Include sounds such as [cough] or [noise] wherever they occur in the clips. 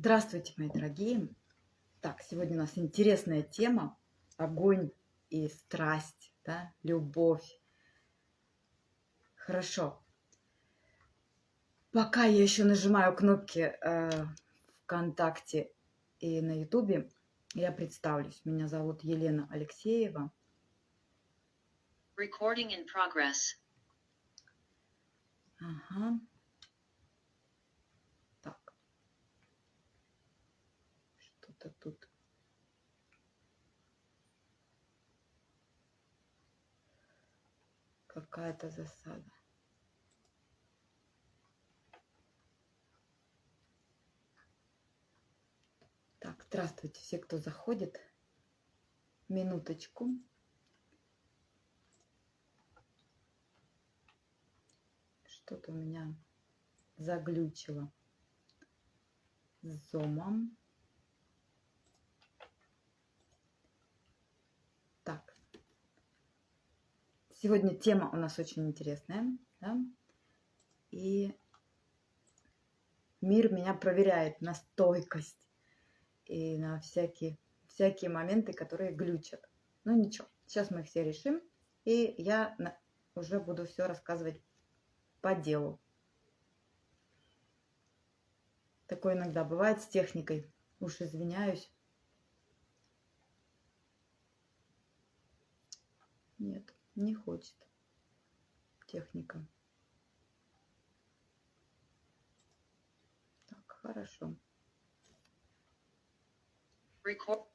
Здравствуйте, мои дорогие! Так, сегодня у нас интересная тема. Огонь и страсть, да, любовь. Хорошо. Пока я еще нажимаю кнопки э, ВКонтакте и на Ютубе, я представлюсь. Меня зовут Елена Алексеева. Recording in progress. Ага. Так. Что-то тут. Какая-то засада. Так, здравствуйте все, кто заходит. Минуточку. Что-то у меня заглючило с зомом. Так. Сегодня тема у нас очень интересная. Да? И мир меня проверяет на стойкость и на всякие, всякие моменты, которые глючат. Ну ничего, сейчас мы их все решим. И я уже буду все рассказывать по делу. Такое иногда бывает с техникой. Уж извиняюсь. Нет, не хочет техника. Так, хорошо. Record.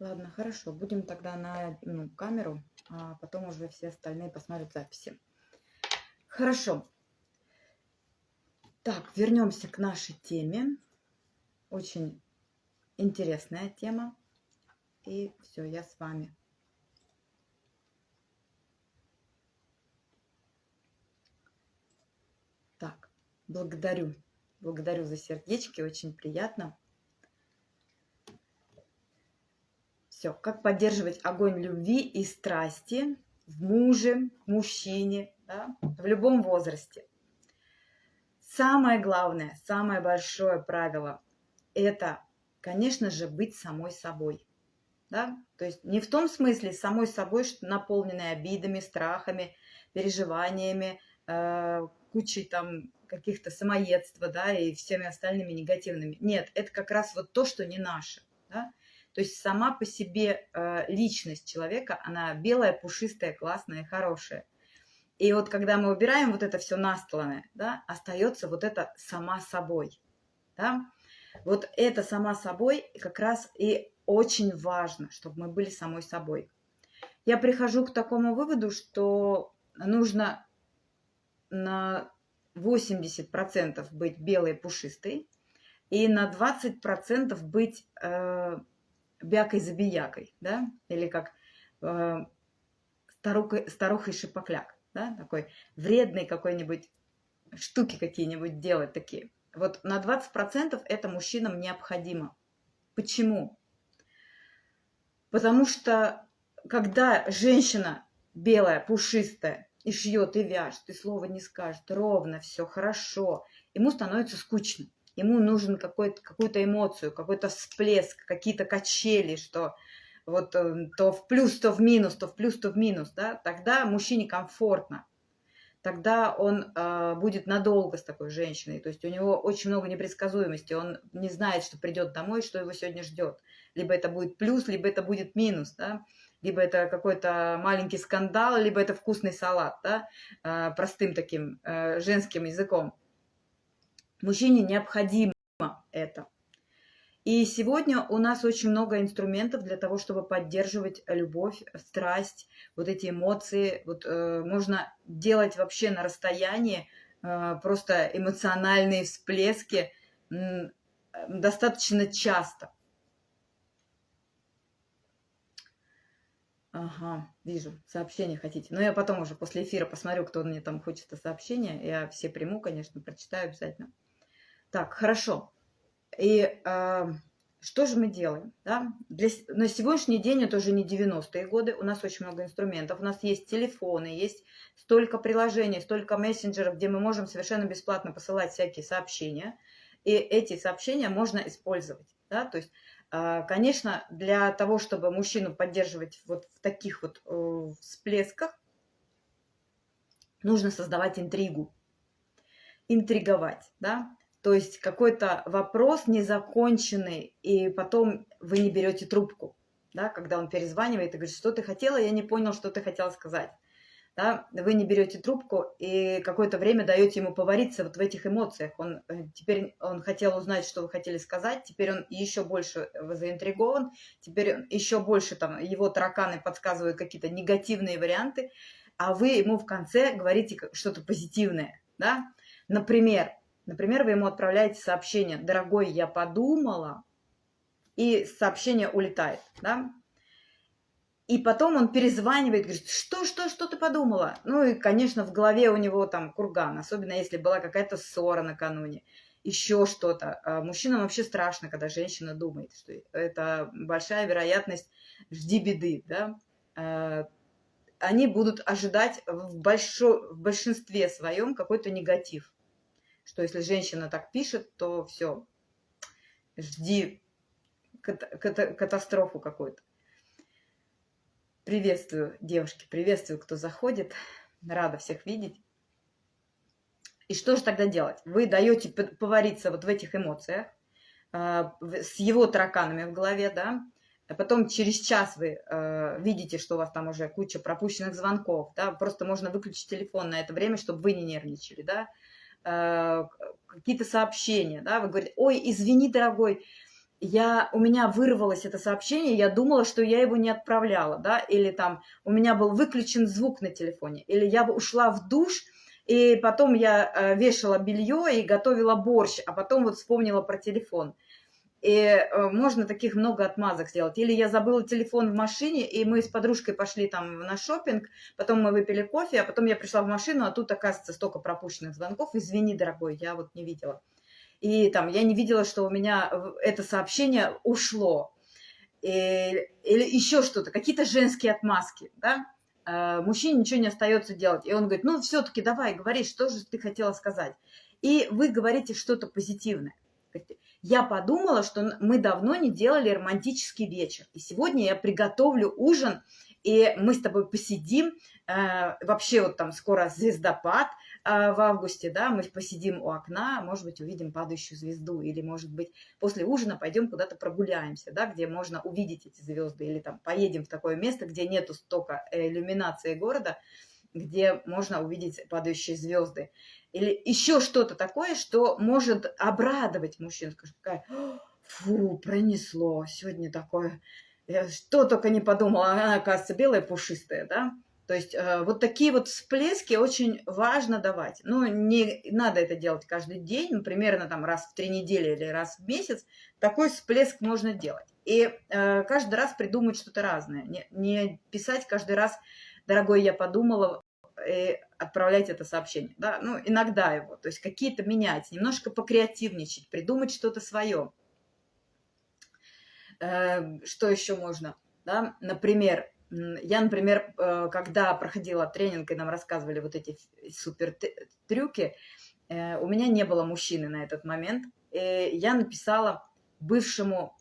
Ладно, хорошо. Будем тогда на ну, камеру, а потом уже все остальные посмотрят записи. Хорошо. Так, вернемся к нашей теме. Очень интересная тема. И все, я с вами. Так, благодарю. Благодарю за сердечки, очень приятно. Все, как поддерживать огонь любви и страсти в муже, в мужчине, да, в любом возрасте. Самое главное, самое большое правило – это, конечно же, быть самой собой. Да? То есть не в том смысле самой собой, что наполненной обидами, страхами, переживаниями, э, кучей там каких-то самоедства, да, и всеми остальными негативными. Нет, это как раз вот то, что не наше, да. То есть сама по себе э, личность человека, она белая, пушистая, классная, хорошая. И вот когда мы убираем вот это все настланное, да, остается вот это сама собой, да. Вот это сама собой как раз и очень важно, чтобы мы были самой собой. Я прихожу к такому выводу, что нужно на 80% быть белой пушистой и на 20% быть э, бякой-забиякой, да, или как э, старухой, старухой шипокляк, да, такой вредный какой-нибудь штуки какие-нибудь делать такие. Вот на 20% это мужчинам необходимо. Почему? Потому что когда женщина белая, пушистая, и шьет, и вяжет, и слова не скажет, ровно все, хорошо, ему становится скучно. Ему нужен какую-то эмоцию, какой-то всплеск, какие-то качели, что вот э, то в плюс, то в минус, то в плюс, то в минус, да, тогда мужчине комфортно, тогда он э, будет надолго с такой женщиной, то есть у него очень много непредсказуемости, он не знает, что придет домой, что его сегодня ждет, либо это будет плюс, либо это будет минус, да, либо это какой-то маленький скандал, либо это вкусный салат, да, а, простым таким э, женским языком. Мужчине необходимо это. И сегодня у нас очень много инструментов для того, чтобы поддерживать любовь, страсть, вот эти эмоции. Вот, э, можно делать вообще на расстоянии э, просто эмоциональные всплески э, достаточно часто. Ага, вижу, сообщение хотите. Но я потом уже после эфира посмотрю, кто мне там хочет сообщение. Я все приму, конечно, прочитаю обязательно. Так, хорошо. И э, что же мы делаем? Да? Для, на сегодняшний день это уже не 90-е годы, у нас очень много инструментов, у нас есть телефоны, есть столько приложений, столько мессенджеров, где мы можем совершенно бесплатно посылать всякие сообщения, и эти сообщения можно использовать. Да? То есть, конечно, для того, чтобы мужчину поддерживать вот в таких вот э, всплесках, нужно создавать интригу, интриговать, да, то есть какой-то вопрос незаконченный, и потом вы не берете трубку, да, когда он перезванивает и говорит, что ты хотела, я не понял, что ты хотела сказать. Да, вы не берете трубку и какое-то время даете ему повариться вот в этих эмоциях. Он э, теперь он хотел узнать, что вы хотели сказать, теперь он еще больше заинтригован, теперь он еще больше там его тараканы подсказывают какие-то негативные варианты, а вы ему в конце говорите что-то позитивное, да. Например, Например, вы ему отправляете сообщение «Дорогой, я подумала», и сообщение улетает, да? И потом он перезванивает, говорит, что, что, что ты подумала? Ну и, конечно, в голове у него там курган, особенно если была какая-то ссора накануне, еще что-то. А мужчинам вообще страшно, когда женщина думает, что это большая вероятность жди беды, да? А, они будут ожидать в, большо, в большинстве своем какой-то негатив что если женщина так пишет, то все, жди катастрофу какую-то. Приветствую, девушки, приветствую, кто заходит. Рада всех видеть. И что же тогда делать? Вы даете повариться вот в этих эмоциях, а, с его тараканами в голове, да, а потом через час вы э, видите, что у вас там уже куча пропущенных звонков, да, просто можно выключить телефон на это время, чтобы вы не нервничали, да, Э, какие-то сообщения, да, вы говорите, ой, извини, дорогой, я, у меня вырвалось это сообщение, я думала, что я его не отправляла, да, или там у меня был выключен звук на телефоне, или я ушла в душ, и потом я э, вешала белье и готовила борщ, а потом вот вспомнила про телефон. И э, можно таких много отмазок сделать. Или я забыла телефон в машине, и мы с подружкой пошли там на шопинг, потом мы выпили кофе, а потом я пришла в машину, а тут, оказывается, столько пропущенных звонков. Извини, дорогой, я вот не видела. И там я не видела, что у меня это сообщение ушло. И, или еще что-то, какие-то женские отмазки, да? Э, мужчине ничего не остается делать. И он говорит, ну, все-таки давай, говори, что же ты хотела сказать. И вы говорите что-то позитивное. Я подумала, что мы давно не делали романтический вечер. И сегодня я приготовлю ужин, и мы с тобой посидим. Э, вообще вот там скоро звездопад э, в августе, да, мы посидим у окна, может быть, увидим падающую звезду, или, может быть, после ужина пойдем куда-то прогуляемся, да, где можно увидеть эти звезды, или там поедем в такое место, где нету столько иллюминации города, где можно увидеть падающие звезды или еще что-то такое, что может обрадовать мужчин. Скажет, фу, пронесло, сегодня такое, я что только не подумала, она, оказывается, белая, пушистая, да? То есть э, вот такие вот всплески очень важно давать. Ну, не надо это делать каждый день, ну, примерно там раз в три недели или раз в месяц. Такой всплеск можно делать. И э, каждый раз придумать что-то разное. Не, не писать каждый раз, дорогой, я подумала, и отправлять это сообщение. Да? Ну, иногда его, то есть какие-то менять, немножко покреативничать, придумать что-то свое. Э, что еще можно? Да? Например, я, например, э, когда проходила тренинг, и нам рассказывали вот эти супер трюки, э, у меня не было мужчины на этот момент. И я написала бывшему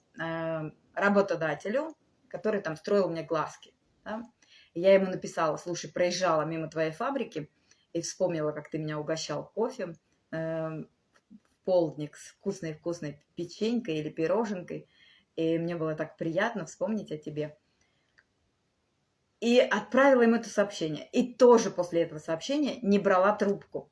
работодателю, который там строил мне глазки. Да? я ему написала, слушай, проезжала мимо твоей фабрики и вспомнила, как ты меня угощал кофе э, в полдник с вкусной-вкусной печенькой или пироженкой. И мне было так приятно вспомнить о тебе. И отправила ему это сообщение. И тоже после этого сообщения не брала трубку.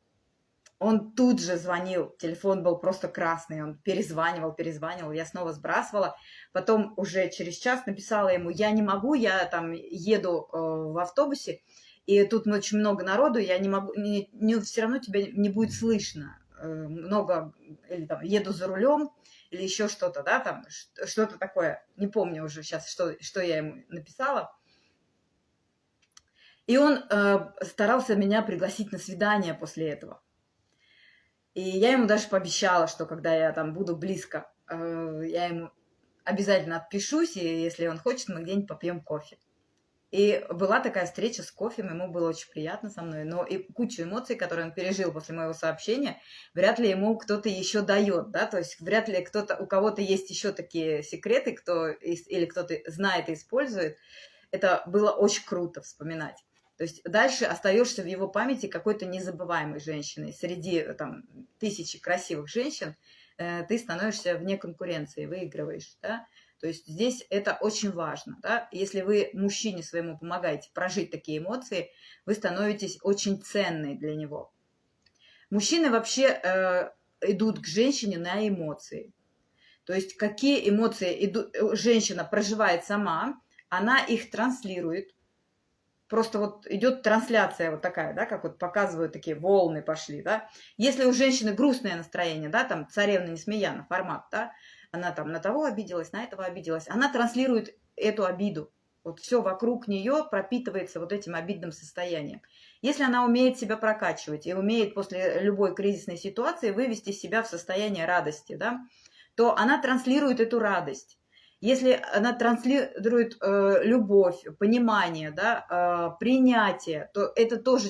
Он тут же звонил, телефон был просто красный, он перезванивал, перезванивал, я снова сбрасывала. Потом уже через час написала ему, я не могу, я там еду э, в автобусе, и тут очень много народу, я не могу, не, не, все равно тебя не будет слышно. Э, много, или там еду за рулем, или еще что-то, да, там, что-то такое. Не помню уже сейчас, что, что я ему написала. И он э, старался меня пригласить на свидание после этого. И я ему даже пообещала, что когда я там буду близко, э, я ему обязательно отпишусь, и если он хочет, мы где-нибудь попьем кофе. И была такая встреча с кофе, ему было очень приятно со мной, но и кучу эмоций, которые он пережил после моего сообщения, вряд ли ему кто-то еще дает, да, то есть вряд ли кто-то, у кого-то есть еще такие секреты, кто или кто-то знает и использует. Это было очень круто вспоминать. То есть дальше остаешься в его памяти какой-то незабываемой женщиной. Среди там, тысячи красивых женщин э, ты становишься вне конкуренции, выигрываешь. Да? То есть здесь это очень важно. Да? Если вы мужчине своему помогаете прожить такие эмоции, вы становитесь очень ценной для него. Мужчины вообще э, идут к женщине на эмоции. То есть какие эмоции идут, э, женщина проживает сама, она их транслирует. Просто вот идет трансляция вот такая, да, как вот показывают такие волны пошли, да. Если у женщины грустное настроение, да, там царевна Несмеяна формат, да, она там на того обиделась, на этого обиделась, она транслирует эту обиду. Вот все вокруг нее пропитывается вот этим обидным состоянием. Если она умеет себя прокачивать и умеет после любой кризисной ситуации вывести себя в состояние радости, да, то она транслирует эту радость. Если она транслирует э, любовь, понимание, да, э, принятие, то это тоже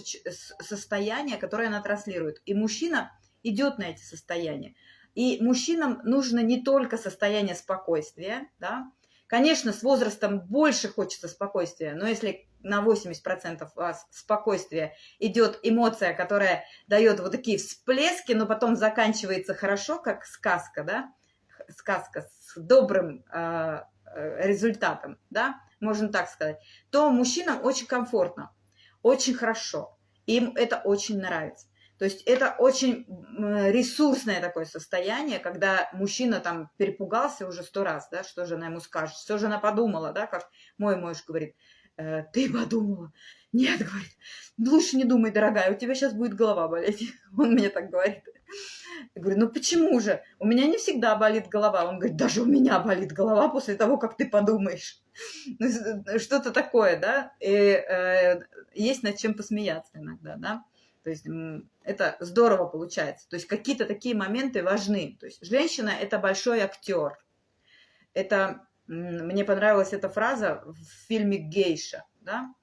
состояние, которое она транслирует. И мужчина идет на эти состояния. И мужчинам нужно не только состояние спокойствия, да, Конечно, с возрастом больше хочется спокойствия, но если на 80% у вас спокойствия идет эмоция, которая дает вот такие всплески, но потом заканчивается хорошо, как сказка, да, сказка с добрым э, э результатом, да, можно так сказать, то мужчинам очень комфортно, очень хорошо, им это очень нравится. То есть это очень ресурсное такое состояние, когда мужчина там перепугался уже сто раз, да, что же она ему скажет, что же она подумала, да, как мой муж говорит, э, ты подумала. Нет, говорит, лучше не думай, дорогая, у тебя сейчас будет голова болеть. Он мне так говорит. Я говорю, ну почему же? У меня не всегда болит голова. Он говорит, даже у меня болит голова после того, как ты подумаешь. Ну, что-то такое, да? И э, есть над чем посмеяться иногда, да? То есть это здорово получается. То есть какие-то такие моменты важны. То есть женщина – это большой актер. Это, мне понравилась эта фраза в фильме «Гейша». Да?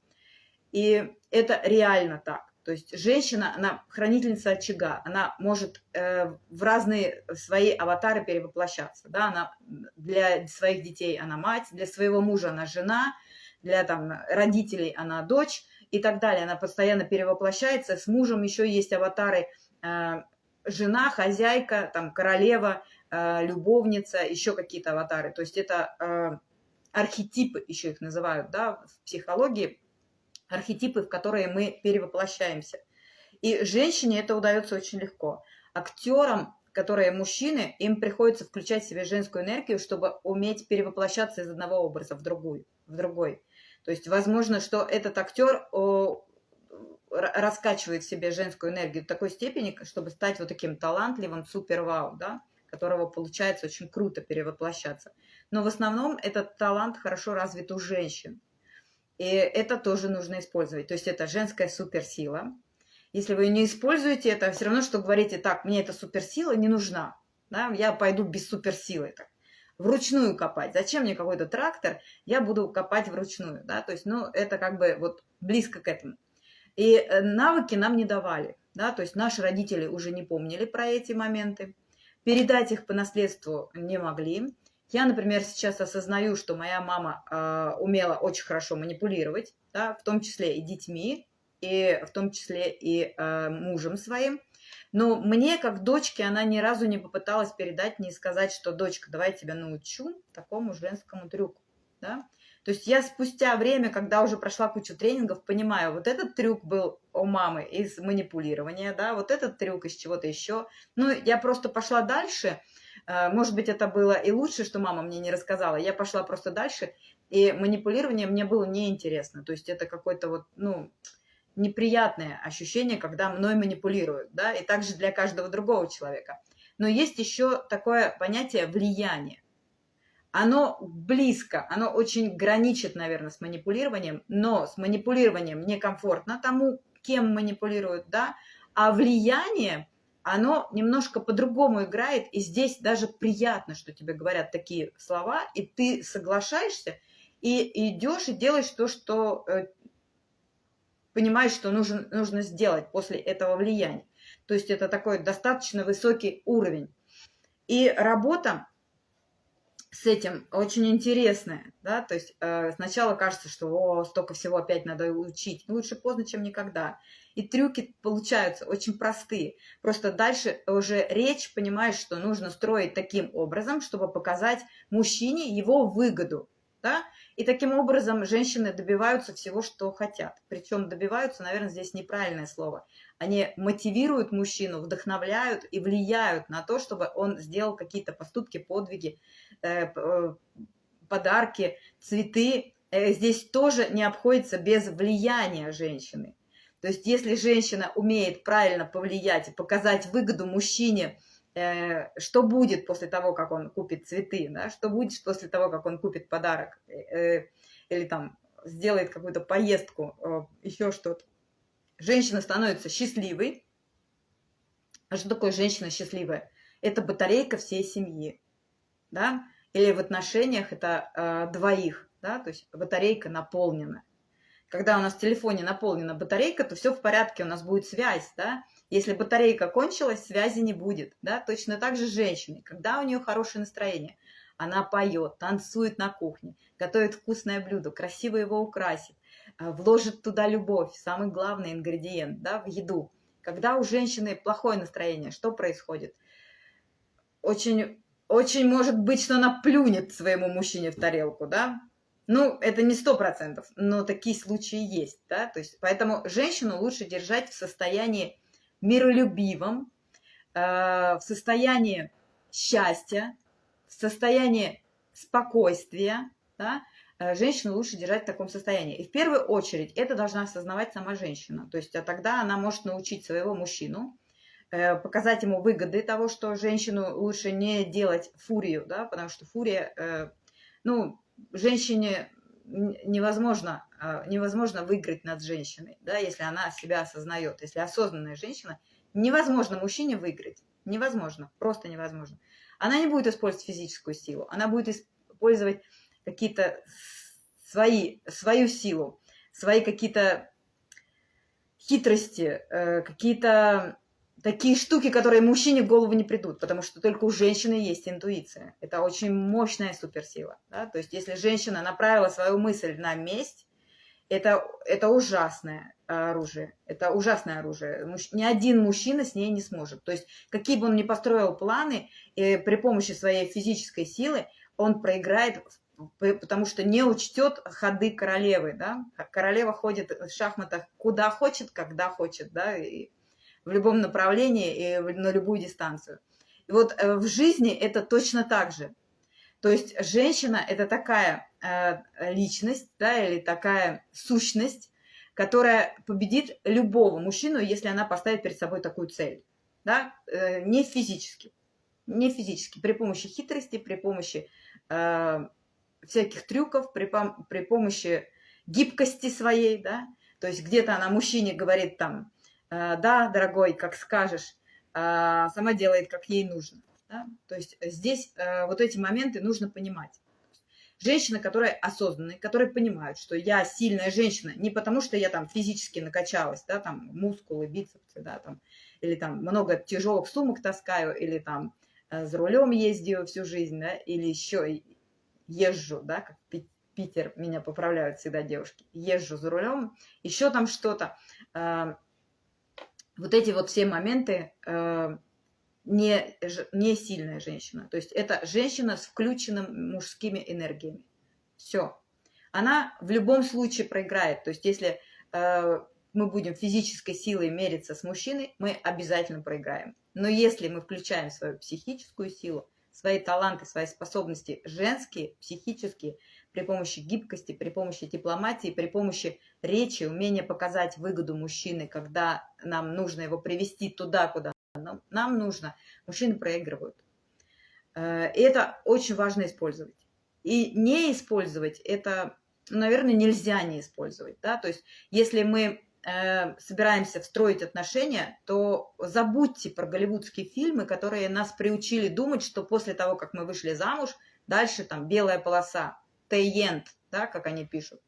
И это реально так. То есть женщина, она хранительница очага, она может э, в разные свои аватары перевоплощаться. Да? Она для своих детей она мать, для своего мужа она жена, для там, родителей она дочь – и так далее. Она постоянно перевоплощается. С мужем еще есть аватары э, жена, хозяйка, там, королева, э, любовница, еще какие-то аватары. То есть это э, архетипы, еще их называют, да, в психологии, архетипы, в которые мы перевоплощаемся. И женщине это удается очень легко. Актерам, которые мужчины, им приходится включать в себе женскую энергию, чтобы уметь перевоплощаться из одного образа в другой. В другой. То есть, возможно, что этот актер раскачивает в себе женскую энергию до такой степени, чтобы стать вот таким талантливым супер-вау, да, которого получается очень круто перевоплощаться. Но в основном этот талант хорошо развит у женщин. И это тоже нужно использовать. То есть это женская суперсила. Если вы не используете это, все равно, что говорите, так, мне эта суперсила не нужна. Да, я пойду без суперсилы. Так вручную копать. Зачем мне какой-то трактор? Я буду копать вручную, да, то есть, ну, это как бы вот близко к этому. И э, навыки нам не давали, да, то есть наши родители уже не помнили про эти моменты, передать их по наследству не могли. Я, например, сейчас осознаю, что моя мама э, умела очень хорошо манипулировать, да, в том числе и детьми, и в том числе и э, мужем своим. Но мне, как дочке, она ни разу не попыталась передать мне и сказать, что дочка, давай я тебя научу такому женскому трюку. Да? То есть я спустя время, когда уже прошла кучу тренингов, понимаю, вот этот трюк был у мамы из манипулирования, да, вот этот трюк из чего-то еще. Ну, я просто пошла дальше. Э, может быть, это было и лучше, что мама мне не рассказала. Я пошла просто дальше, и манипулирование мне было неинтересно. То есть это какой-то вот, ну, неприятное ощущение, когда мной манипулируют, да, и также для каждого другого человека. Но есть еще такое понятие влияние. Оно близко, оно очень граничит, наверное, с манипулированием, но с манипулированием некомфортно тому, кем манипулируют, да, а влияние, оно немножко по-другому играет, и здесь даже приятно, что тебе говорят такие слова, и ты соглашаешься, и идешь и делаешь то, что э, понимаешь, что нужно, нужно сделать после этого влияния. То есть это такой достаточно высокий уровень. И работа с этим очень интересная, да, то есть э, сначала кажется, что о, столько всего опять надо учить, лучше поздно, чем никогда. И трюки получаются очень простые. Просто дальше уже речь, понимаешь, что нужно строить таким образом, чтобы показать мужчине его выгоду, да, и таким образом женщины добиваются всего, что хотят. Причем добиваются, наверное, здесь неправильное слово. Они мотивируют мужчину, вдохновляют и влияют на то, чтобы он сделал какие-то поступки, подвиги, э, э, подарки, цветы. Э, здесь тоже не обходится без влияния женщины. То есть если женщина умеет правильно повлиять и показать выгоду мужчине, Э, что будет после того, как он купит цветы, да, что будет после того, как он купит подарок э, или там сделает какую-то поездку, э, еще что-то. Женщина становится счастливой. А что такое женщина счастливая? Это батарейка всей семьи, да, или в отношениях это э, двоих, да, то есть батарейка наполнена. Когда у нас в телефоне наполнена батарейка, то все в порядке, у нас будет связь, да, если батарейка кончилась, связи не будет. Да? Точно так же женщины, когда у нее хорошее настроение, она поет, танцует на кухне, готовит вкусное блюдо, красиво его украсит, а, вложит туда любовь, самый главный ингредиент да, в еду. Когда у женщины плохое настроение, что происходит? Очень, очень может быть, что она плюнет своему мужчине в тарелку, да? Ну, это не сто процентов, но такие случаи есть, да? То есть, поэтому женщину лучше держать в состоянии миролюбивом, э, в состоянии счастья, в состоянии спокойствия, да, э, женщину лучше держать в таком состоянии. И в первую очередь это должна осознавать сама женщина. То есть а тогда она может научить своего мужчину, э, показать ему выгоды того, что женщину лучше не делать фурию, да, потому что фурия, ну, женщине невозможно, а, невозможно выиграть над женщиной, да, если она себя осознает. Если осознанная женщина, невозможно мужчине выиграть. Невозможно, просто невозможно. Она не будет использовать физическую силу, она будет использовать какие-то свои, свою силу, свои какие-то хитрости, э, какие-то такие штуки, которые мужчине в голову не придут, потому что только у женщины есть интуиция. Это очень мощная суперсила. Да? То есть если женщина направила свою мысль на месть, это, это ужасное оружие. Это ужасное оружие. Муж, ни один мужчина с ней не сможет. То есть какие бы он ни построил планы, и при помощи своей физической силы он проиграет потому что не учтет ходы королевы, да, королева ходит в шахматах куда хочет, когда хочет, да, и в любом направлении и на любую дистанцию. И вот э, в жизни это точно так же. То есть женщина – это такая э, личность, да, или такая сущность, которая победит любого мужчину, если она поставит перед собой такую цель. Да? Э, не физически. Не физически. При помощи хитрости, при помощи э, всяких трюков, при, при помощи гибкости своей. Да? То есть где-то она мужчине говорит там, да, дорогой, как скажешь, а, сама делает, как ей нужно. Да? То есть здесь э, вот эти моменты нужно понимать. Женщины, которые осознанные, которые понимают, что я сильная женщина не потому, что я там физически накачалась, да, там мускулы, бицепсы, да, там, или там много тяжелых сумок таскаю, или там э, за рулем ездию всю жизнь, да, или еще езжу, да, как Питер, меня поправляют всегда девушки, езжу за рулем, еще там что-то вот эти вот все моменты э, не, не сильная женщина. То есть это женщина с включенными мужскими энергиями. Все. Она в любом случае проиграет. То есть если э, мы будем физической силой мериться с мужчиной, мы обязательно проиграем. Но если мы включаем свою психическую силу, свои таланты, свои способности женские, психические, при помощи гибкости, при помощи дипломатии, при помощи речи, умения показать выгоду мужчины, когда нам нужно его привести туда, куда нам, нужно, мужчины проигрывают. Э, и это очень важно использовать. И не использовать это, наверное, нельзя не использовать. Да? То есть если мы э, собираемся встроить отношения, то забудьте про голливудские фильмы, которые нас приучили думать, что после того, как мы вышли замуж, дальше там белая полоса, тейент, да, как они пишут,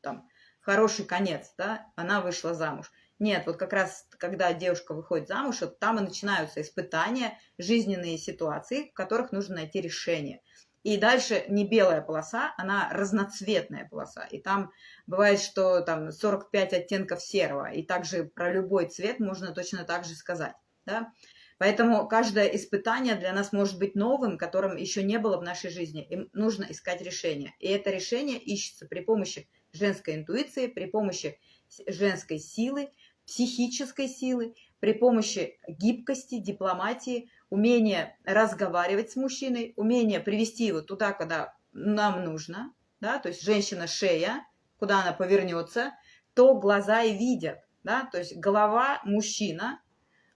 там, хороший конец, да, она вышла замуж. Нет, вот как раз, когда девушка выходит замуж, вот там и начинаются испытания, жизненные ситуации, в которых нужно найти решение. И дальше не белая полоса, она разноцветная полоса. И там бывает, что там 45 оттенков серого. И также про любой цвет можно точно так же сказать. Да? Поэтому каждое испытание для нас может быть новым, которым еще не было в нашей жизни. Им нужно искать решение. И это решение ищется при помощи женской интуиции, при помощи женской силы, психической силы, при помощи гибкости, дипломатии, умения разговаривать с мужчиной, умения привести его туда, куда нам нужно, да, то есть женщина шея, куда она повернется, то глаза и видят, да, то есть голова мужчина,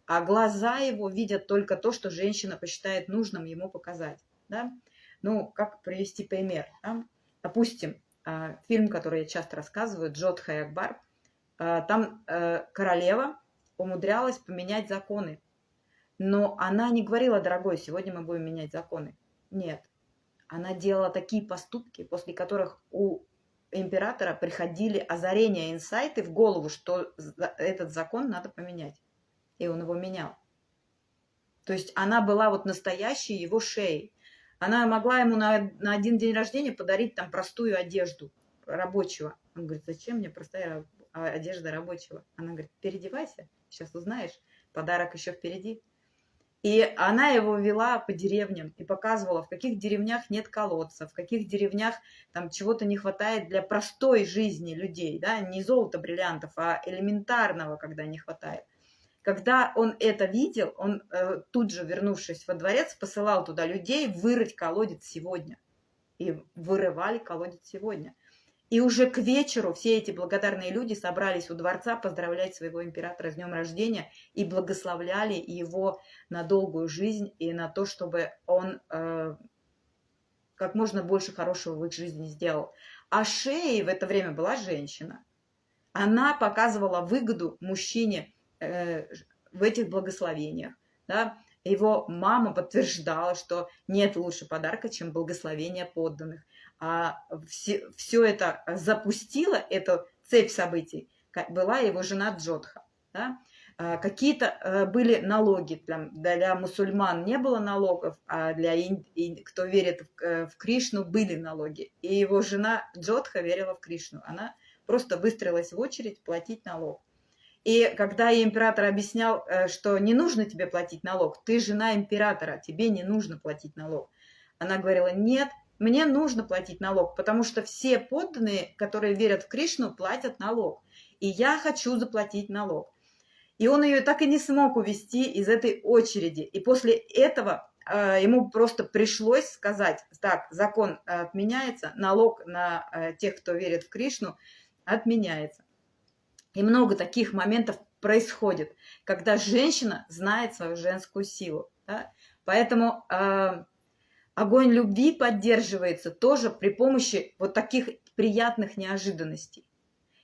а глаза его видят только то, что женщина посчитает нужным ему показать, да. Ну, как привести пример, да? Допустим, а, фильм, который я часто рассказываю, Джодха и Акбар, а, там э, королева умудрялась поменять законы. Но она не говорила, дорогой, сегодня мы будем менять законы. Нет. Она делала такие поступки, после которых у императора приходили озарения, инсайты в голову, что этот закон надо поменять. И он его менял. То есть она была вот настоящей его шеей. Она могла ему на, на один день рождения подарить там простую одежду рабочего. Он говорит, зачем мне простая одежда рабочего? Она говорит, переодевайся, сейчас узнаешь, подарок еще впереди. И она его вела по деревням и показывала, в каких деревнях нет колодца, в каких деревнях там чего-то не хватает для простой жизни людей, да, не золота, бриллиантов, а элементарного, когда не хватает. Когда он это видел, он э, тут же, вернувшись во дворец, посылал туда людей вырыть колодец сегодня. И вырывали колодец сегодня. И уже к вечеру все эти благодарные люди собрались у дворца поздравлять своего императора с днем рождения и благословляли его на долгую жизнь и на то, чтобы он э, как можно больше хорошего в их жизни сделал. А Шеей в это время была женщина. Она показывала выгоду мужчине в этих благословениях. Да? Его мама подтверждала, что нет лучше подарка, чем благословение подданных. А все, все это запустила, эту цепь событий, была его жена Джодха. Да? А какие-то э, были налоги, там, для мусульман не было налогов, а для кто верит в, э, в Кришну были налоги. И его жена Джодха верила в Кришну. Она просто выстроилась в очередь платить налог. И когда император объяснял, э, что не нужно тебе платить налог, ты жена императора, тебе не нужно платить налог. Она говорила, нет, мне нужно платить налог, потому что все подданные, которые верят в Кришну, платят налог. И я хочу заплатить налог. И он ее так и не смог увести из этой очереди. И после этого э, ему просто пришлось сказать, так, закон отменяется, налог на э, тех, кто верит в Кришну, отменяется. И много таких моментов происходит, когда женщина знает свою женскую силу. Да? Поэтому э, огонь любви поддерживается тоже при помощи вот таких приятных неожиданностей.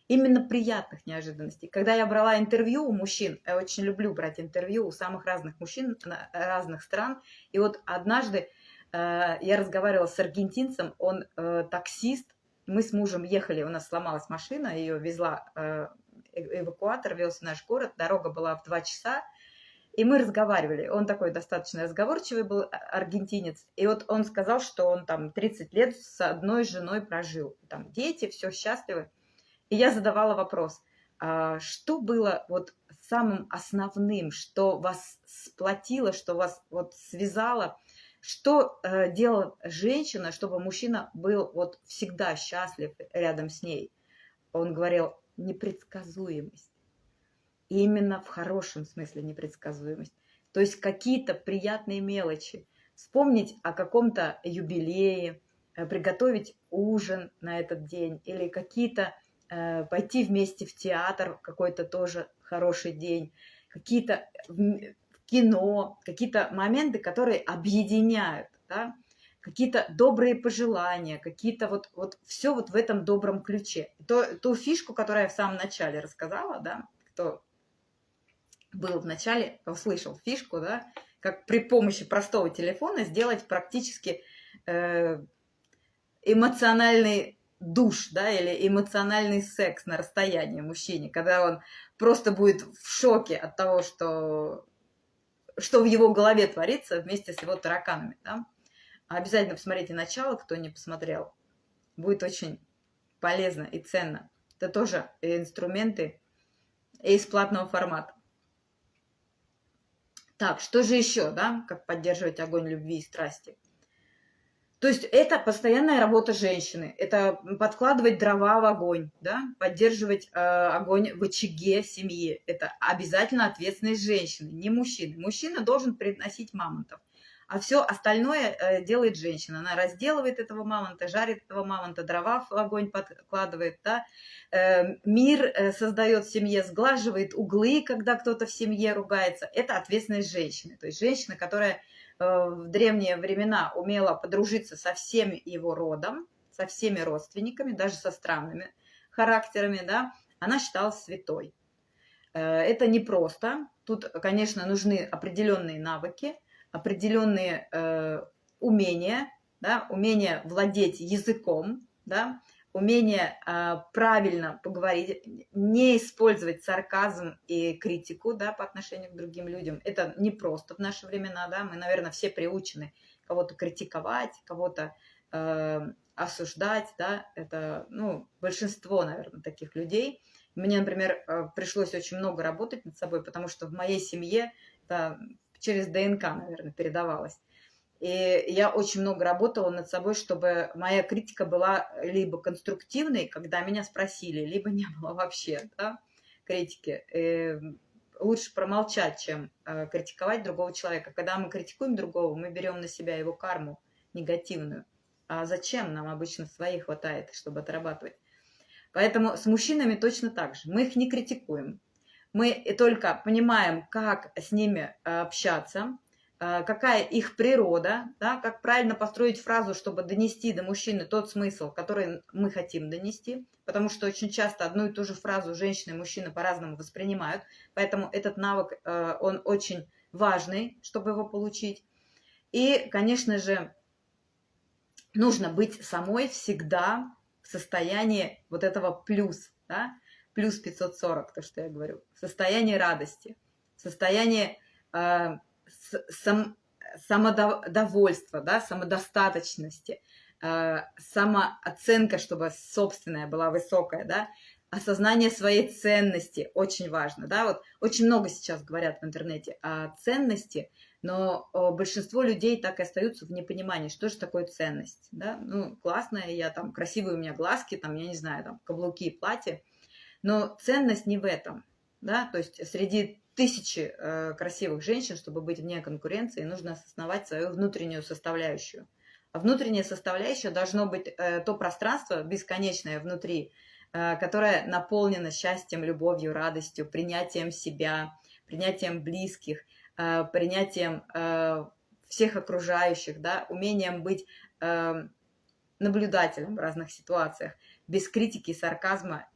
Именно приятных неожиданностей. Когда я брала интервью у мужчин, я очень люблю брать интервью у самых разных мужчин разных стран. И вот однажды э, я разговаривала с аргентинцем, он э, таксист, мы с мужем ехали, у нас сломалась машина, ее везла э, эвакуатор вез наш город, дорога была в два часа, и мы разговаривали. Он такой достаточно разговорчивый был а, аргентинец. И вот он сказал, что он там 30 лет с одной женой прожил. Там дети, все счастливы. И я задавала вопрос, а что было вот самым основным, что вас сплотило, что вас вот связало, что э, делала женщина, чтобы мужчина был вот всегда счастлив рядом с ней? Он говорил, непредсказуемость. И именно в хорошем смысле непредсказуемость. То есть какие-то приятные мелочи. Вспомнить о каком-то юбилее, э, приготовить ужин на этот день или какие-то э, пойти вместе в театр какой-то тоже хороший день, какие-то в кино, какие-то моменты, которые объединяют, да? Какие-то добрые пожелания, какие-то вот, вот все вот в этом добром ключе. То, ту фишку, которую я в самом начале рассказала, да, кто был в начале, услышал фишку, да, как при помощи простого телефона сделать практически э, эмоциональный душ, да, или эмоциональный секс на расстоянии мужчине, когда он просто будет в шоке от того, что, что в его голове творится вместе с его тараканами, да. Обязательно посмотрите начало, кто не посмотрел. Будет очень полезно и ценно. Это тоже инструменты из платного формата. Так, что же еще, да, как поддерживать огонь любви и страсти? То есть это постоянная работа женщины, это подкладывать дрова в огонь, да, поддерживать э, огонь в очаге семьи. Это обязательно ответственность женщины, не мужчины. Мужчина должен приносить мамонтов а все остальное э, делает женщина. Она разделывает этого мамонта, жарит этого мамонта, дрова в огонь подкладывает, да? Э, мир э, создает в семье, сглаживает углы, когда кто-то в семье ругается. Это ответственность женщины. То есть женщина, которая в древние времена умела подружиться со всеми его родом, со всеми родственниками, даже со странными характерами, да, она считалась святой. Это непросто. Тут, конечно, нужны определенные навыки, определенные э, умения, да, умение владеть языком, да, умение э, правильно поговорить, не использовать сарказм и критику да, по отношению к другим людям. Это не просто в наши времена, да, мы, наверное, все приучены кого-то критиковать, кого-то э, осуждать, да, это, ну, большинство, наверное, таких людей. Мне, например, э, пришлось очень много работать над собой, потому что в моей семье это через ДНК, наверное, передавалось. И я очень много работала над собой, чтобы моя критика была либо конструктивной, когда меня спросили, либо не было вообще да, критики. И лучше промолчать, чем э, критиковать другого человека. Когда мы критикуем другого, мы берем на себя его карму негативную. А зачем нам обычно своей хватает, чтобы отрабатывать? Поэтому с мужчинами точно так же. Мы их не критикуем мы только понимаем, как с ними э, общаться, э, какая их природа, да, как правильно построить фразу, чтобы донести до мужчины тот смысл, который мы хотим донести, потому что очень часто одну и ту же фразу женщины и мужчины по-разному воспринимают, поэтому этот навык, э, он очень важный, чтобы его получить. И, конечно же, нужно быть самой всегда в состоянии вот этого плюс, да, плюс 540, то, что я говорю, состояние радости, состояние э, сам, самодовольства, да, самодостаточности, э, самооценка, чтобы собственная была высокая, да, осознание своей ценности очень важно, да, вот очень много сейчас говорят в интернете о ценности, но большинство людей так и остаются в непонимании, что же такое ценность, да, ну, классная я там, красивые у меня глазки, там, я не знаю, там, каблуки, платье, но ценность не в этом. Да? То есть среди тысячи э, красивых женщин, чтобы быть вне конкуренции, нужно осознавать свою внутреннюю составляющую. А внутренняя составляющая должно быть э, то пространство бесконечное внутри, э, которое наполнено счастьем, любовью, радостью, принятием себя, принятием близких, э, принятием э, всех окружающих, да, умением быть э, наблюдателем в разных ситуациях, без критики, сарказма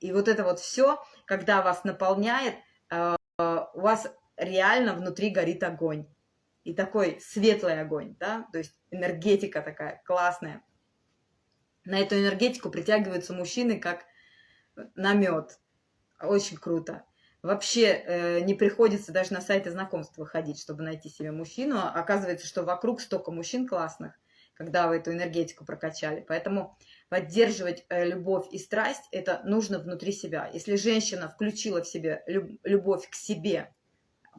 и вот это вот все, когда вас наполняет, э, у вас реально внутри горит огонь. И такой светлый огонь, да, то есть энергетика такая классная. На эту энергетику притягиваются мужчины как на мед. Очень круто. Вообще э, не приходится даже на сайты знакомств выходить, чтобы найти себе мужчину. Оказывается, что вокруг столько мужчин классных, когда вы эту энергетику прокачали. Поэтому поддерживать э, любовь и страсть, это нужно внутри себя. Если женщина включила в себе любовь к себе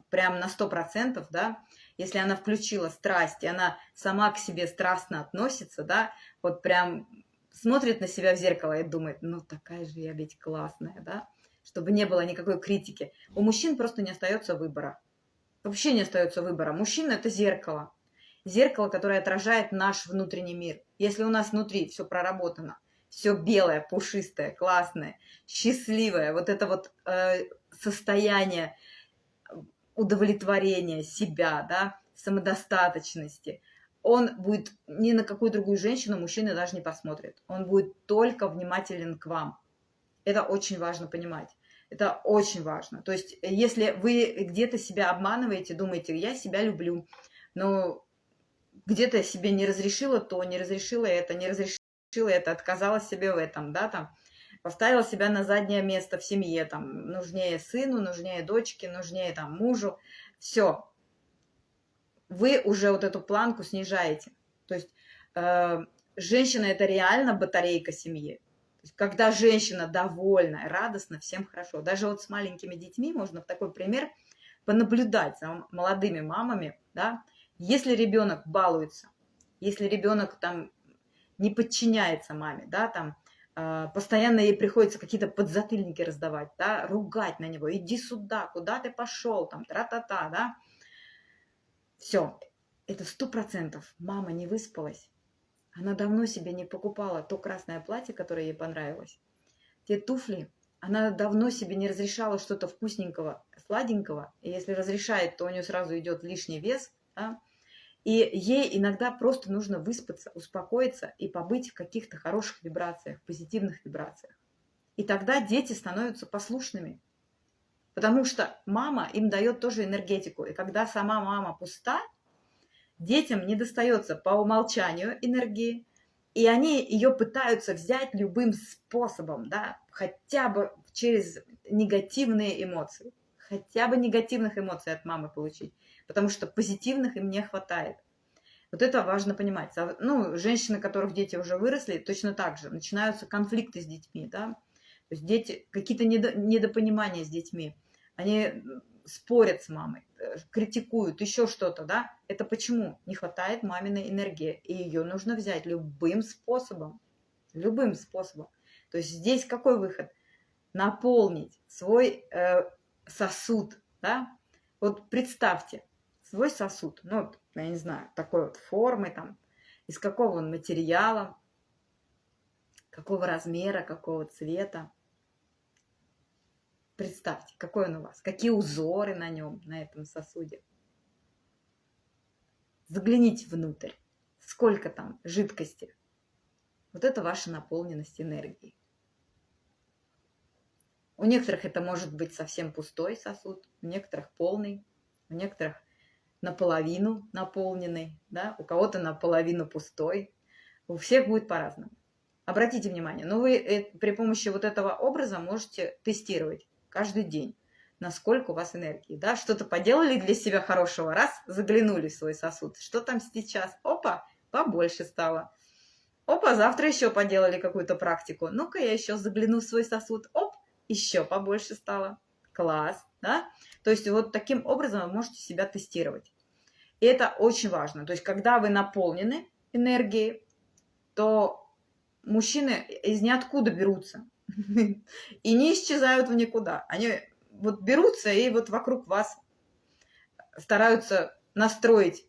прям на 100%, да, если она включила страсть, и она сама к себе страстно относится, да, вот прям смотрит на себя в зеркало и думает, ну такая же я ведь классная, да, чтобы не было никакой критики. У мужчин просто не остается выбора. Вообще не остается выбора. Мужчина – это зеркало зеркало, которое отражает наш внутренний мир. Если у нас внутри все проработано, все белое, пушистое, классное, счастливое, вот это вот э, состояние удовлетворения себя, да, самодостаточности, он будет ни на какую другую женщину, мужчина даже не посмотрит. Он будет только внимателен к вам. Это очень важно понимать. Это очень важно. То есть, если вы где-то себя обманываете, думаете, я себя люблю, но где-то себе не разрешила то, не разрешила это, не разрешила это, отказалась себе в этом, да, там, поставила себя на заднее место в семье, там, нужнее сыну, нужнее дочке, нужнее там мужу, все, вы уже вот эту планку снижаете. То есть э, женщина это реально батарейка семьи. Когда женщина довольна, радостна, всем хорошо. Даже вот с маленькими детьми можно в такой пример понаблюдать за молодыми мамами, да, если ребенок балуется, если ребенок там не подчиняется маме, да, там э, постоянно ей приходится какие-то подзатыльники раздавать, да, ругать на него, иди сюда, куда ты пошел, там, тра-та-та, да, все, это сто процентов мама не выспалась, она давно себе не покупала то красное платье, которое ей понравилось, те туфли, она давно себе не разрешала что-то вкусненького, сладенького, и если разрешает, то у нее сразу идет лишний вес, да, и ей иногда просто нужно выспаться, успокоиться и побыть в каких-то хороших вибрациях, позитивных вибрациях. И тогда дети становятся послушными. Потому что мама им дает тоже энергетику. И когда сама мама пуста, детям не достается по умолчанию энергии, и они ее пытаются взять любым способом, да, хотя бы через негативные эмоции, хотя бы негативных эмоций от мамы получить потому что позитивных им не хватает. Вот это важно понимать. Ну, женщины, которых дети уже выросли, точно так же. Начинаются конфликты с детьми, да. То есть дети, какие-то недопонимания с детьми. Они спорят с мамой, э, критикуют, еще что-то, да. Это почему? Не хватает маминой энергии. И ее нужно взять любым способом. Любым способом. То есть здесь какой выход? Наполнить свой э, сосуд, да. Вот представьте, свой сосуд. Ну, я не знаю, такой вот формы, там, из какого он материала, какого размера, какого цвета. Представьте, какой он у вас, какие узоры на нем, на этом сосуде. Загляните внутрь, сколько там жидкости. Вот это ваша наполненность энергией. У некоторых это может быть совсем пустой сосуд, у некоторых полный, у некоторых наполовину наполненный, да, у кого-то наполовину пустой. У всех будет по-разному. Обратите внимание, но вы э, при помощи вот этого образа можете тестировать каждый день, насколько у вас энергии. Да? Что-то поделали для себя хорошего, раз, заглянули в свой сосуд. Что там сейчас? Опа, побольше стало. Опа, завтра еще поделали какую-то практику. Ну-ка, я еще загляну в свой сосуд. Оп, еще побольше стало. Класс, да? То есть вот таким образом вы можете себя тестировать. И это очень важно. То есть когда вы наполнены энергией, то мужчины из ниоткуда берутся [laughs] и не исчезают в никуда. Они вот берутся и вот вокруг вас стараются настроить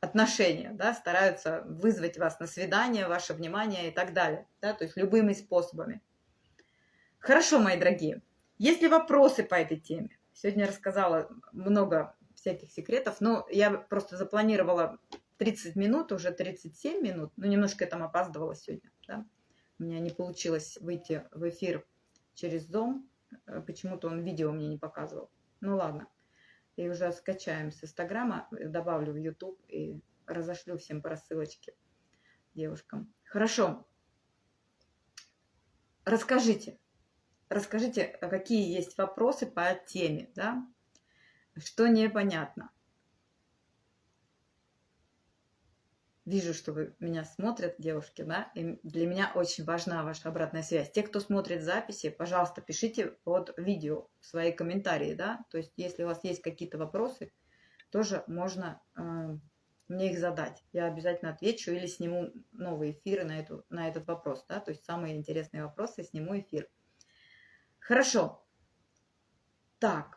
отношения, да, стараются вызвать вас на свидание, ваше внимание и так далее, да, то есть любыми способами. Хорошо, мои дорогие. Есть ли вопросы по этой теме? Сегодня рассказала много всяких секретов, но я просто запланировала 30 минут, уже 37 минут, но немножко я там опаздывала сегодня, да? У меня не получилось выйти в эфир через Zoom, э, почему-то он видео мне не показывал. Ну ладно, и уже скачаем с Инстаграма, добавлю в YouTube и разошлю всем по рассылочке девушкам. Хорошо. Расскажите, расскажите, а какие есть вопросы по теме, да? Что непонятно? Вижу, что вы меня смотрят, девушки, да, и для меня очень важна ваша обратная связь. Те, кто смотрит записи, пожалуйста, пишите под видео свои комментарии, да, то есть если у вас есть какие-то вопросы, тоже можно э, мне их задать. Я обязательно отвечу или сниму новые эфиры на, эту, на этот вопрос, да, то есть самые интересные вопросы сниму эфир. Хорошо. Так.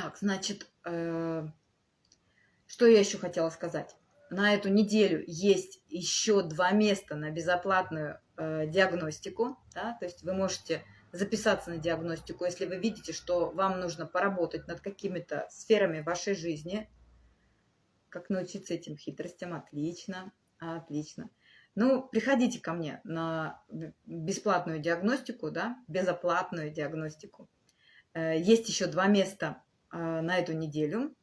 Так, значит, э, что я еще хотела сказать? На эту неделю есть еще два места на безоплатную э, диагностику. Да? То есть вы можете записаться на диагностику, если вы видите, что вам нужно поработать над какими-то сферами вашей жизни. Как научиться этим хитростям? Отлично, отлично. Ну, приходите ко мне на бесплатную диагностику, да, безоплатную диагностику. Э, есть еще два места на эту неделю.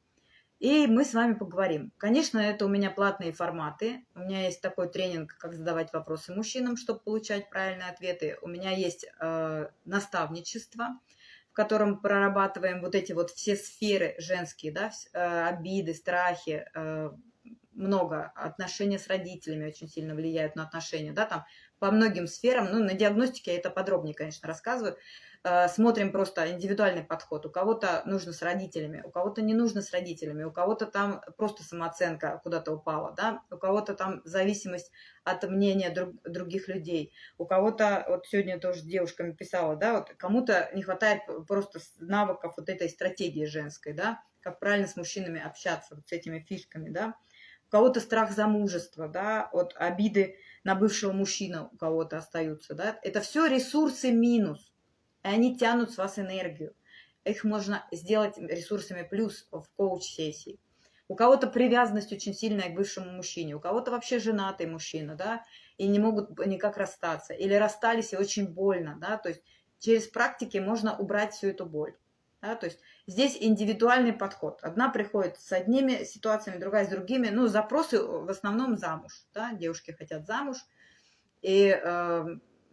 И мы с вами поговорим. Конечно, это у меня платные форматы. У меня есть такой тренинг, как задавать вопросы мужчинам, чтобы получать правильные ответы. У меня есть э, наставничество, в котором прорабатываем вот эти вот все сферы женские, да, э, обиды, страхи, э, много. Отношения с родителями очень сильно влияют на отношения, да, там по многим сферам. Ну, на диагностике я это подробнее, конечно, рассказываю. Э, смотрим просто индивидуальный подход. У кого-то нужно с родителями, у кого-то не нужно с родителями, у кого-то там просто самооценка куда-то упала, да, у кого-то там зависимость от мнения друг, других людей, у кого-то, вот сегодня тоже девушками писала, да, вот кому-то не хватает просто навыков вот этой стратегии женской, да, как правильно с мужчинами общаться, вот с этими фишками, да, у кого-то страх замужества, да, от обиды на бывшего мужчину у кого-то остаются, да, это все ресурсы минус, и они тянут с вас энергию. Их можно сделать ресурсами плюс в коуч-сессии. У кого-то привязанность очень сильная к бывшему мужчине, у кого-то вообще женатый мужчина, да, и не могут никак расстаться, или расстались и очень больно, да, то есть через практики можно убрать всю эту боль. Да, то есть здесь индивидуальный подход. Одна приходит с одними ситуациями, другая с другими. Ну, запросы в основном замуж. Да, девушки хотят замуж. И э,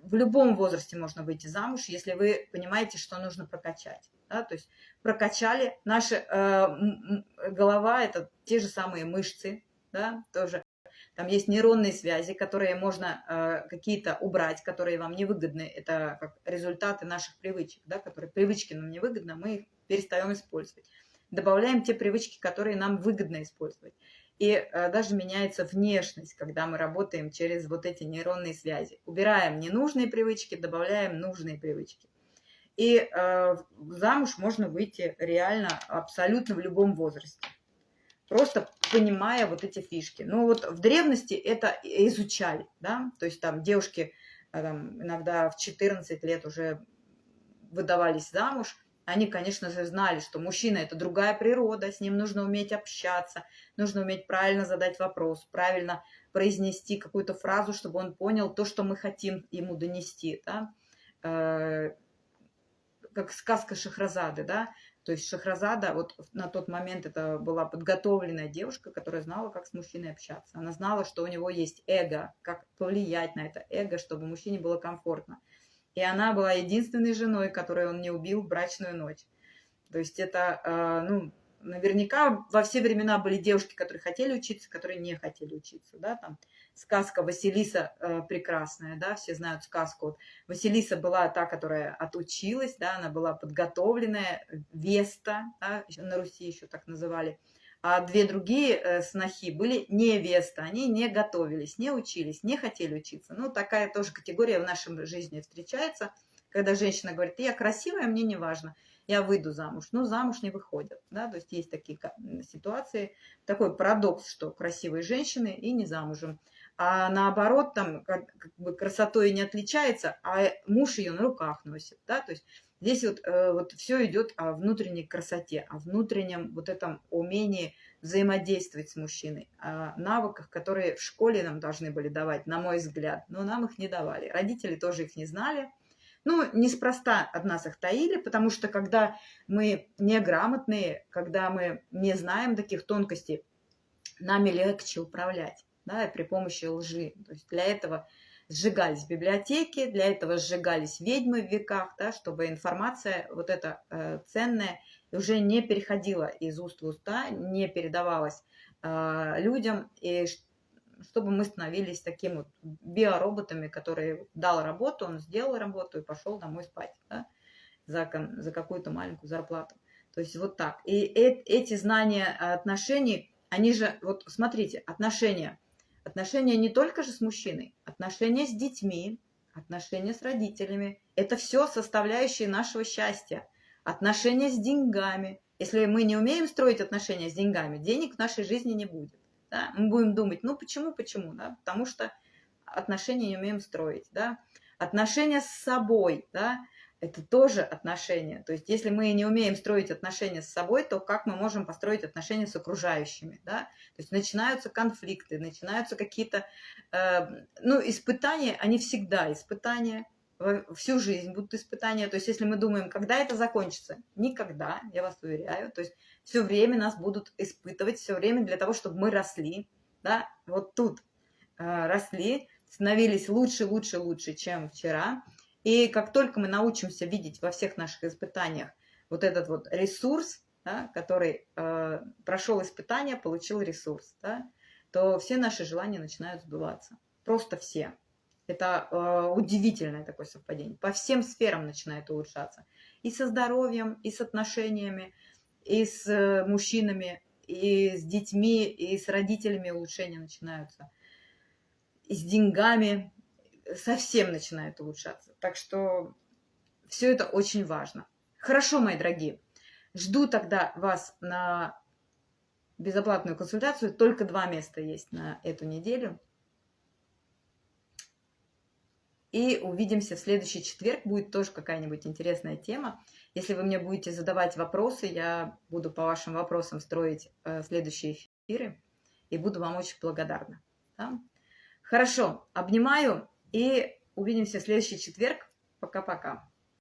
в любом возрасте можно выйти замуж, если вы понимаете, что нужно прокачать. Да? То есть прокачали. Наша э, голова – это те же самые мышцы, да, тоже. Там есть нейронные связи, которые можно э, какие-то убрать, которые вам невыгодны. Это как результаты наших привычек, да, которые привычки нам невыгодны, мы их перестаем использовать. Добавляем те привычки, которые нам выгодно использовать. И э, даже меняется внешность, когда мы работаем через вот эти нейронные связи. Убираем ненужные привычки, добавляем нужные привычки. И э, замуж можно выйти реально абсолютно в любом возрасте. Просто понимая вот эти фишки. Ну вот в древности это изучали, да, то есть там девушки э, там, иногда в 14 лет уже выдавались замуж, они, конечно же, знали, что мужчина – это другая природа, с ним нужно уметь общаться, нужно уметь правильно задать вопрос, правильно произнести какую-то фразу, чтобы он понял то, что мы хотим ему донести. Да? Э, как сказка Шахразады, да, то есть Шахразада, вот на тот момент это была подготовленная девушка, которая знала, как с мужчиной общаться. Она знала, что у него есть эго, как повлиять на это эго, чтобы мужчине было комфортно. И она была единственной женой, которую он не убил в брачную ночь. То есть это, э, ну, наверняка во все времена были девушки, которые хотели учиться, которые не хотели учиться, да, там сказка Василиса э, прекрасная, да, все знают сказку. Вот Василиса была та, которая отучилась, да, она была подготовленная, Веста, да, на Руси еще так называли, а две другие э, снохи были невесты, они не готовились, не учились, не хотели учиться. Ну, такая тоже категория в нашей жизни встречается, когда женщина говорит, я красивая, мне не важно, я выйду замуж. Но замуж не выходят, да, то есть есть такие ситуации, такой парадокс, что красивые женщины и не замужем. А наоборот, там как бы красотой не отличается, а муж ее на руках носит, да, то есть Здесь вот, э, вот все идет о внутренней красоте, о внутреннем вот этом умении взаимодействовать с мужчиной, о навыках, которые в школе нам должны были давать, на мой взгляд, но нам их не давали. Родители тоже их не знали. Ну, неспроста от нас их таили, потому что когда мы неграмотные, когда мы не знаем таких тонкостей, нами легче управлять да, при помощи лжи. То есть для этого сжигались библиотеки, для этого сжигались ведьмы в веках, да, чтобы информация вот эта э, ценная уже не переходила из уст в уста, не передавалась э, людям, и чтобы мы становились такими вот биороботами, которые дал работу, он сделал работу и пошел домой спать да, за, за какую-то маленькую зарплату. То есть вот так. И э, эти знания отношений, они же, вот смотрите, отношения – Отношения не только же с мужчиной, отношения с детьми, отношения с родителями. Это все составляющие нашего счастья. Отношения с деньгами. Если мы не умеем строить отношения с деньгами, денег в нашей жизни не будет. Да? Мы будем думать, ну почему, почему? Да? Потому что отношения не умеем строить. Да? Отношения с собой. Да? Это тоже отношения. То есть, если мы не умеем строить отношения с собой, то как мы можем построить отношения с окружающими, да? То есть начинаются конфликты, начинаются какие-то, э, ну, испытания, они всегда испытания, всю жизнь будут испытания. То есть, если мы думаем, когда это закончится, никогда, я вас уверяю. То есть, все время нас будут испытывать, все время для того, чтобы мы росли, да? Вот тут э, росли, становились лучше, лучше, лучше, чем вчера. И как только мы научимся видеть во всех наших испытаниях вот этот вот ресурс, да, который э, прошел испытание, получил ресурс, да, то все наши желания начинают сбываться. Просто все. Это э, удивительное такое совпадение. По всем сферам начинает улучшаться. И со здоровьем, и с отношениями, и с э, мужчинами, и с детьми, и с родителями улучшения начинаются. И с деньгами, совсем начинает улучшаться. Так что все это очень важно. Хорошо, мои дорогие. Жду тогда вас на безоплатную консультацию. Только два места есть на эту неделю. И увидимся в следующий четверг. Будет тоже какая-нибудь интересная тема. Если вы мне будете задавать вопросы, я буду по вашим вопросам строить э, следующие эфиры. И буду вам очень благодарна. Да? Хорошо, обнимаю. И увидимся в следующий четверг. Пока-пока.